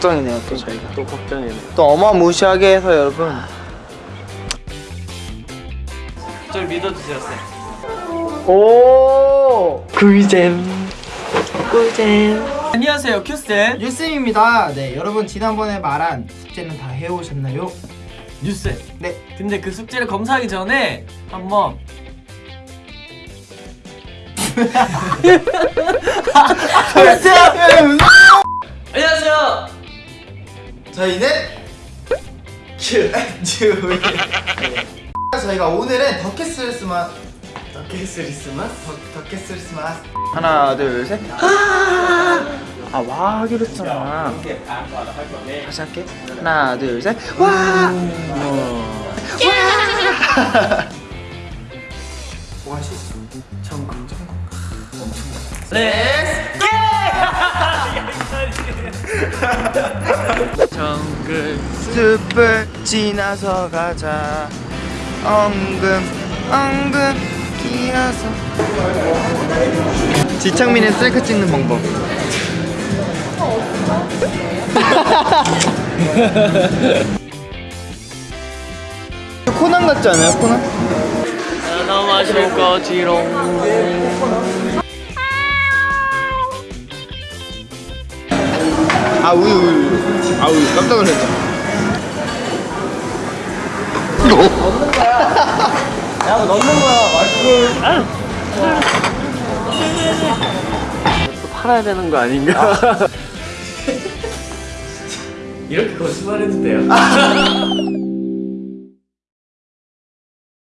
걱정이네요 또 저희가 또 걱정이네. 또 어마무시하게 해서 여러분 저 믿어주세요, 쌤. 오 꿀잼 꿀잼. 안녕하세요, 큐쌤. 유쌤입니다 네 여러분 지난번에 말한 숙제는 다 해오셨나요? 뉴쌤. 네 근데 그 숙제를 검사하기 전에 한번 안녕 저희는 큐 큐. 저희가 오늘은 더캐스리스마 더캐스리스마스 더캐스리스마스 하나 둘셋. 아 와 하기로 했잖아. 다시 할게. 하나 둘셋와! 오아시스 천국 천국. 네. 정글. 숲을 지나서 가자. 엉금 엉금 기어서. 지창민의 셀카 찍는 방법. 코난 같지 않아요 코난? 하나 마실 거지롱. 아 우유 우유 아 우유 깜짝 놀랐다 야, 너 넣는 거야. 또 팔아야 되는 거 아닌가? 이렇게 거짓말해도 돼요?